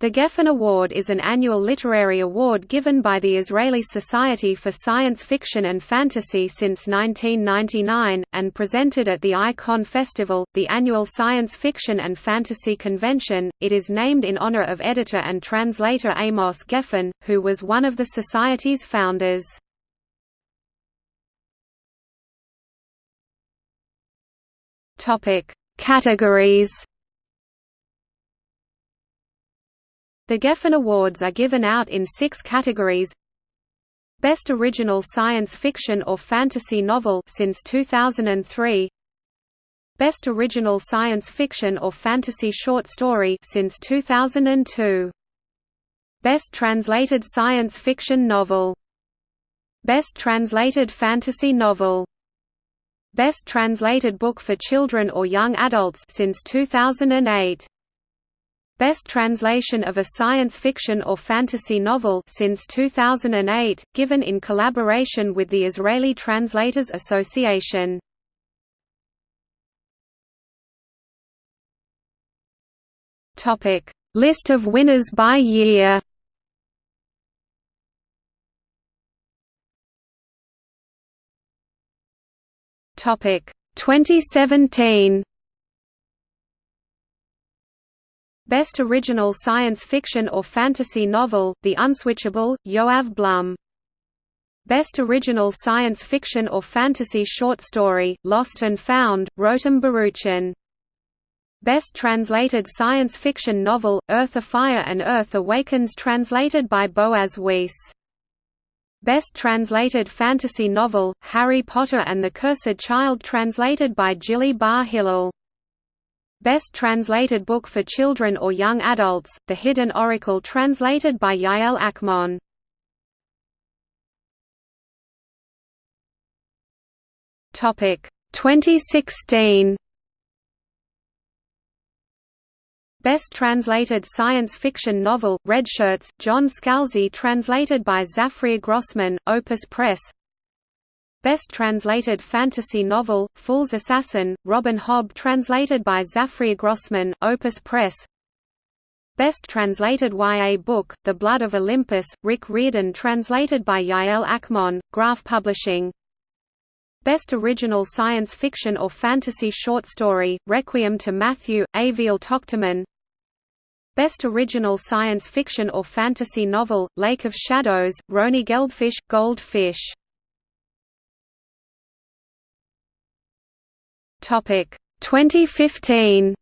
The Geffen Award is an annual literary award given by the Israeli Society for Science Fiction and Fantasy since 1999, and presented at the Icon Festival, the annual science fiction and fantasy convention. It is named in honor of editor and translator Amos Geffen, who was one of the Society's founders. Categories The Geffen Awards are given out in six categories. Best Original Science Fiction or Fantasy Novel since 2003 Best Original Science Fiction or Fantasy Short Story since 2002 Best Translated Science Fiction Novel. Best Translated Fantasy Novel. Best Translated Book for Children or Young Adults since 2008 Best Translation of a Science Fiction or Fantasy Novel since 2008, given in collaboration with the Israeli Translators Association. Topic: List of winners by year. Topic: 2017. Best Original Science Fiction or Fantasy Novel, The Unswitchable, Yoav Blum. Best Original Science Fiction or Fantasy Short Story, Lost and Found, Rotem Baruchin. Best Translated Science Fiction Novel, Earth Afire and Earth Awakens translated by Boaz Weiss. Best Translated Fantasy Novel, Harry Potter and the Cursed Child translated by Gilly Bar Hillel. Best Translated Book for Children or Young Adults, The Hidden Oracle translated by Yael Achmon. Topic 2016 Best Translated Science Fiction Novel, Redshirts, John Scalzi translated by Zafrir Grossman, Opus Press Best Translated Fantasy Novel, Fool's Assassin, Robin Hobb translated by Zafrir Grossman, Opus Press. Best Translated YA Book, The Blood of Olympus, Rick Riordan translated by Yael Achmon, Graph Publishing. Best Original Science Fiction or Fantasy Short Story, Requiem to Matthew, Aviel Tochterman Best Original Science Fiction or Fantasy Novel, Lake of Shadows, Roni Geldfish, Goldfish Topic 2015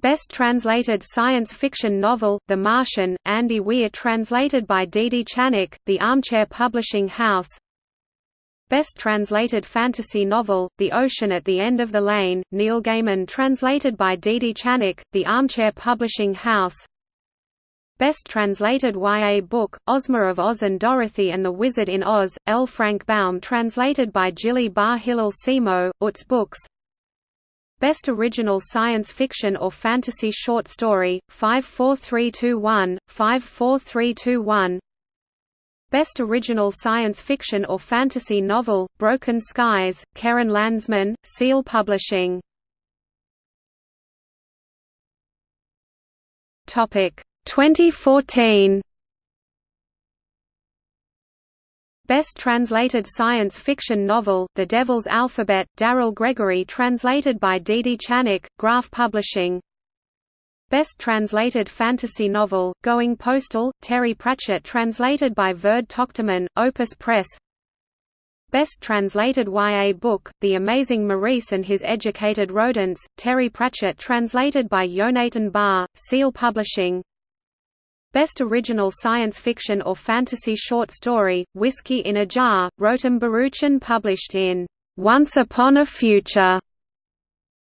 Best Translated Science Fiction Novel, The Martian, Andy Weir translated by Didi Chanoch, The Armchair Publishing House. Best Translated Fantasy Novel, The Ocean at the End of the Lane, Neil Gaiman translated by Didi Chanoch, The Armchair Publishing House Best Translated YA Book, Ozma of Oz and Dorothy and the Wizard in Oz, L. Frank Baum translated by Gilly Bar Hillel Simo, Utz Books. Best Original Science Fiction or Fantasy Short Story, 54321, 54321 Best Original Science Fiction or Fantasy Novel, Broken Skies, Keren Landsman, Seal Publishing. Topic 2014 Best Translated Science Fiction Novel, The Devil's Alphabet, Daryl Gregory translated by Didi Chanoch, Graph Publishing. Best Translated Fantasy Novel, Going Postal, Terry Pratchett translated by Vered Tochterman, Opus Press. Best Translated YA Book, The Amazing Maurice and His Educated Rodents, Terry Pratchett translated by Yonatan Bar, Seal Publishing Best Original Science Fiction or Fantasy Short Story, Whiskey in a Jar, Rotem Baruchin published in Once Upon a Future.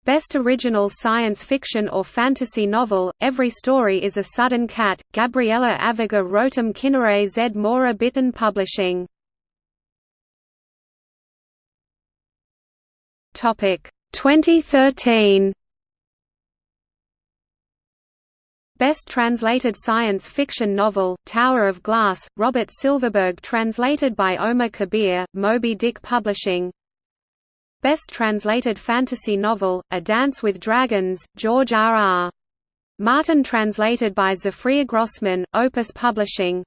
Best Original Science Fiction or Fantasy Novel, Every Story is a Sudden Cat, Gabriela Avigur Rotem Kinneret Zmora-Bitan Publishing. Topic 2013 Best Translated Science Fiction Novel, Tower of Glass, Robert Silverberg translated by Omar Kabir, Moby Dick Publishing Best Translated Fantasy Novel, A Dance with Dragons, George R. R. Martin translated by Zafrir Grossman, Opus Publishing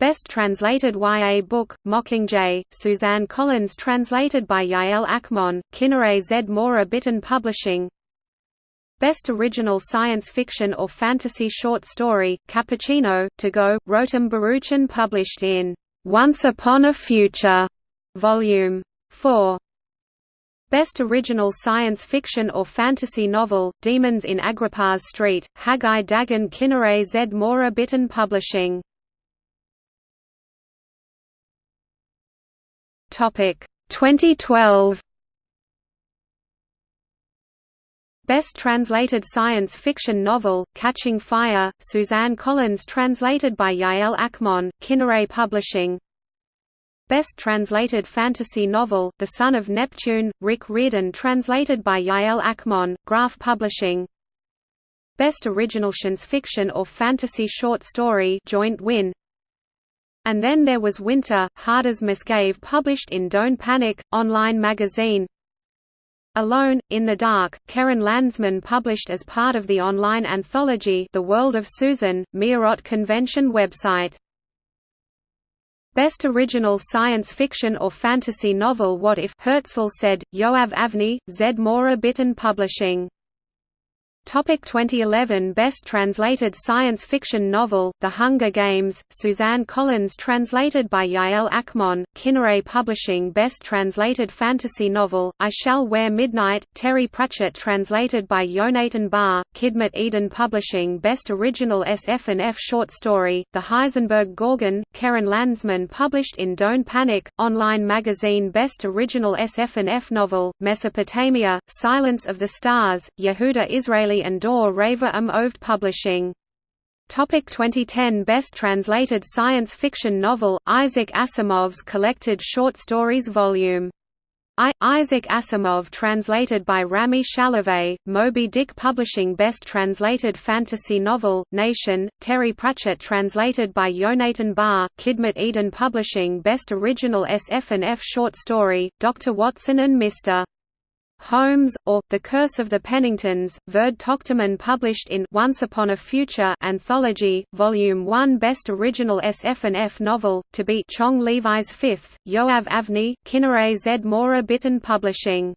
Best Translated YA Book, Mockingjay, Suzanne Collins translated by Yael Achmon, Kinneret Zmora-Bitan Publishing Best Original Science Fiction or Fantasy Short Story, Cappuccino, To Go, Rotem Baruchin published in Once Upon a Future, Volume 4 Best Original Science Fiction or Fantasy Novel, Demons in Agrippa's Street, Haggai Dagan Kinneret Zmora-Bitan Publishing. 2012 Best Translated Science Fiction Novel, Catching Fire, Suzanne Collins translated by Yael Achmon, Kinneret Publishing. Best Translated Fantasy Novel, The Son of Neptune, Rick Riordan translated by Yael Achmon, Graph Publishing. Best Original Science Fiction or Fantasy Short Story joint win. And Then There Was Winter, Harders Musgrave published in Don't Panic, online magazine Alone, in the Dark, Keren Landsman published as part of the online anthology The World of Susan, Meerot Convention website. Best Original Science Fiction or Fantasy Novel What If? Herzl said, Yoav Avni, Zmora-Bitan Publishing Topic 2011 Best Translated Science Fiction Novel, The Hunger Games, Suzanne Collins translated by Yael Achmon, Kinneret Publishing Best Translated Fantasy Novel, I Shall Wear Midnight, Terry Pratchett translated by Yonatan Bar, Kidmet Eden Publishing Best Original SF&F Short Story, The Heisenberg Gorgon, Keren Landsman published in Don't Panic, online magazine Best Original SF&F Novel, Mesopotamia, Silence of the Stars, Yehuda Israeli and Dor Rava um Oved Publishing. Topic 2010 Best Translated Science Fiction Novel, Isaac Asimov's Collected Short Stories Volume. I, Isaac Asimov translated by Rami Shalavé, Moby Dick Publishing Best Translated Fantasy Novel, Nation, Terry Pratchett translated by Yonatan Bar, Kidmet Eden Publishing Best Original SF&F Short Story, Dr. Watson and Mr. Holmes, or, The Curse of the Penningtons, Vered Tochterman published in Once Upon a Future Anthology, Volume 1 Best Original SF&F Novel, to be Chong Levi's Fifth, Yoav Avni, Kinneret Zmora-Bitan Publishing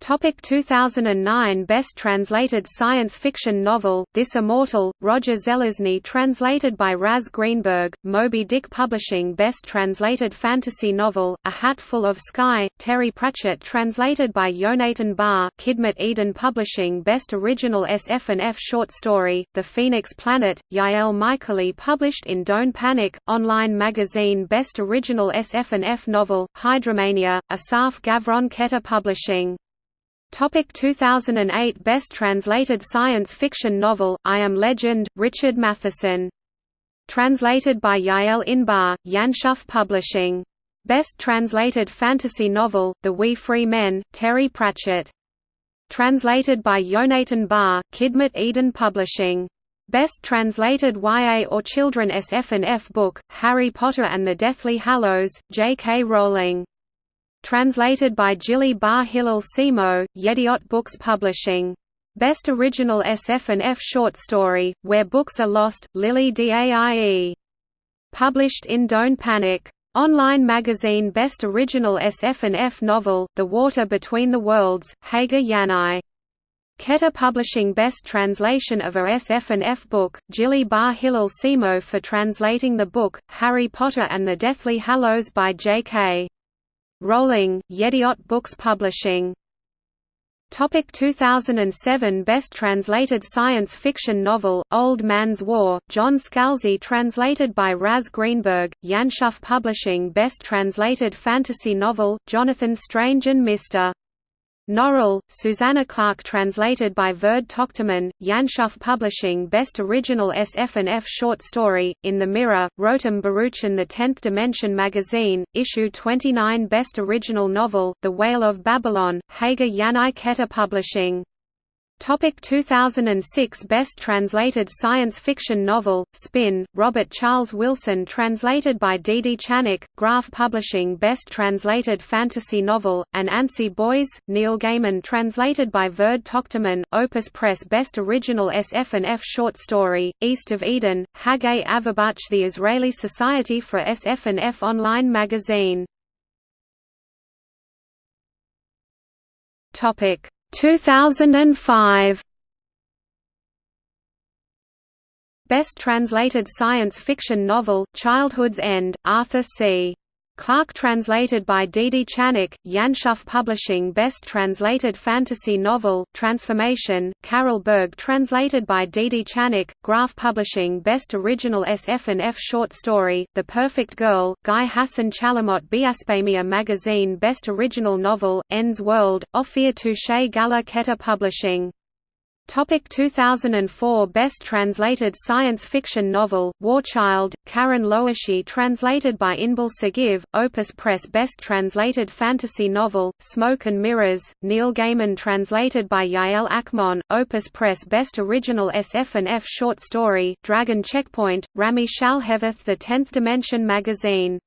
Topic 2009 Best Translated Science Fiction Novel, This Immortal, Roger Zelazny translated by Raz Greenberg, Moby Dick Publishing Best Translated Fantasy Novel, A Hatful of Sky, Terry Pratchett translated by Yonatan Bar, Kidmet Eden Publishing Best Original SF&F Short Story, The Phoenix Planet, Yael Michaeli published in Don't Panic, online magazine Best Original SF&F Novel, Hydromania, Asaf Gavron Keter Publishing Topic 2008 Best Translated Science Fiction Novel, I Am Legend, Richard Matheson. Translated by Yael Inbar, Yanshuf Publishing. Best Translated Fantasy Novel, The Wee Free Men, Terry Pratchett. Translated by Yonatan Bar, Kidmet Eden Publishing. Best Translated YA or Children SF&F Book, Harry Potter and the Deathly Hallows, J.K. Rowling. Translated by Jilly Bar Hillel Simo, Yediot Books Publishing. Best Original SF&F Short Story, Where Books Are Lost, Lily Daie. Published in Don't Panic. Online magazine Best Original SF&F Novel, The Water Between the Worlds, Hagar Yanai. Keter Publishing Best Translation of a SF&F Book, Jilly Bar Hillel Simo for translating the book, Harry Potter and the Deathly Hallows by J.K. Rowling, Yediot Books Publishing. Topic 2007 Best Translated Science Fiction Novel, Old Man's War, John Scalzi translated by Raz Greenberg, Yanshuf Publishing Best Translated Fantasy Novel, Jonathan Strange and Mr. Norrell, Susanna Clarke translated by Vered Tochterman, Yanshuf Publishing Best Original SF&F Short Story, In the Mirror, Rotem Baruchin The Tenth Dimension Magazine, Issue 29 Best Original Novel, The Whale of Babylon, Hagar Yanai Keter Publishing Topic 2006 Best Translated Science Fiction Novel, Spin, Robert Charles Wilson Translated by Dee Chanik, Graph Publishing Best Translated Fantasy Novel, Anansi Boys, Neil Gaiman Translated by Vered Tochterman, Opus Press Best Original SF&F Short Story, East of Eden, Haggai Avabuch The Israeli Society for SF&F Online Magazine 2005 Best Translated Science Fiction Novel, Childhood's End, Arthur C. Clarke translated by Dee Dee Chanik, Yanshuf Publishing Best Translated Fantasy Novel, Transformation, Carol Berg translated by Didi Chanoch, Graf Publishing Best Original SF&F Short Story, The Perfect Girl, Guy Hassan Chalamot Biaspamia Magazine Best Original Novel, Ends World, Ophir Touche Gala Keter Publishing Topic 2004 Best Translated Science Fiction Novel, Warchild, Karin Lowachee translated by Inbal Sagiv, Opus Press Best Translated Fantasy Novel, Smoke and Mirrors, Neil Gaiman translated by Yael Achmon, Opus Press Best Original SF&F Short Story, Dragon Checkpoint, Rami Shalhevath The Tenth Dimension Magazine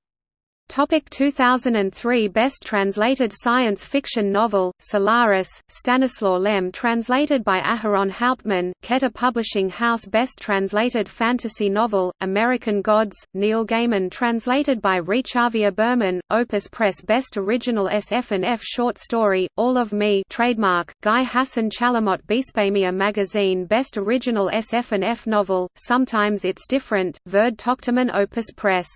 Topic 2003 Best Translated Science Fiction Novel, Solaris, Stanislaw Lem translated by Aharon Hauptman, Keter Publishing House Best Translated Fantasy Novel, American Gods, Neil Gaiman translated by Rechavia Berman, Opus Press Best Original SF&F Short Story, All of Me trademark, Guy Hassan Chalamot Bispamia Magazine Best Original SF&F Novel, Sometimes It's Different, Vered Tochterman Opus Press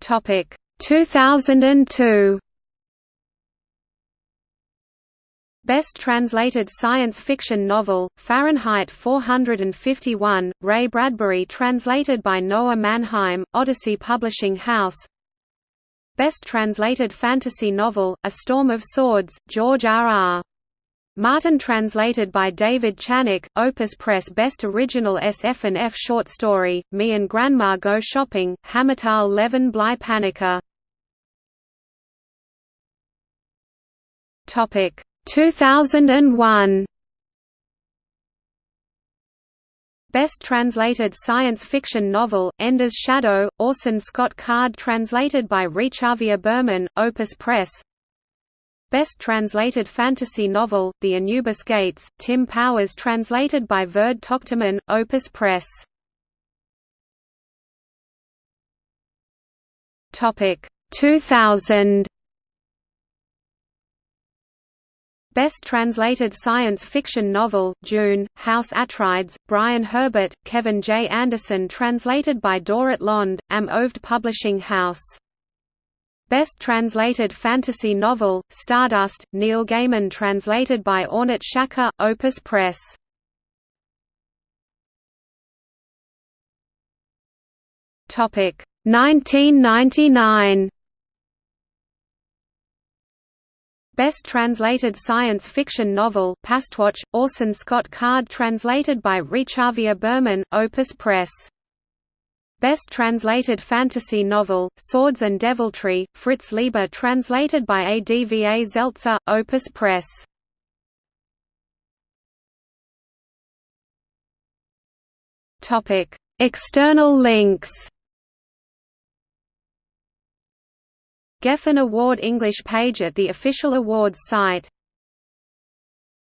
Topic 2002 Best Translated Science Fiction Novel, Fahrenheit 451, Ray Bradbury translated by Noah Mannheim, Odyssey Publishing House Best Translated Fantasy Novel, A Storm of Swords, George R. R. Martin translated by David Chanik, Opus Press Best Original SF&F Short Story, Me and Grandma Go Shopping, Hamutal Levin Bly Panica. 2001 Best Translated Science Fiction Novel, Ender's Shadow, Orson Scott Card translated by Rechavia Berman, Opus Press Best Translated Fantasy Novel, The Anubis Gates, Tim Powers translated by Vered Tochterman, Opus Press. Topic 2000 Best Translated Science Fiction Novel, Dune, House Atreides, Brian Herbert, Kevin J. Anderson translated by Dorit Lond, Am Oved Publishing House Best Translated Fantasy Novel, Stardust, Neil Gaiman translated by Ornat Shaka, Opus Press. Topic 1999. Best Translated Science Fiction Novel, Pastwatch, Orson Scott Card translated by Rechavia Berman, Opus Press. Best Translated Fantasy Novel, Swords and Deviltry, Fritz Leiber translated by Adva Zeltzer, Opus Press. External links Geffen Award English page at the official awards site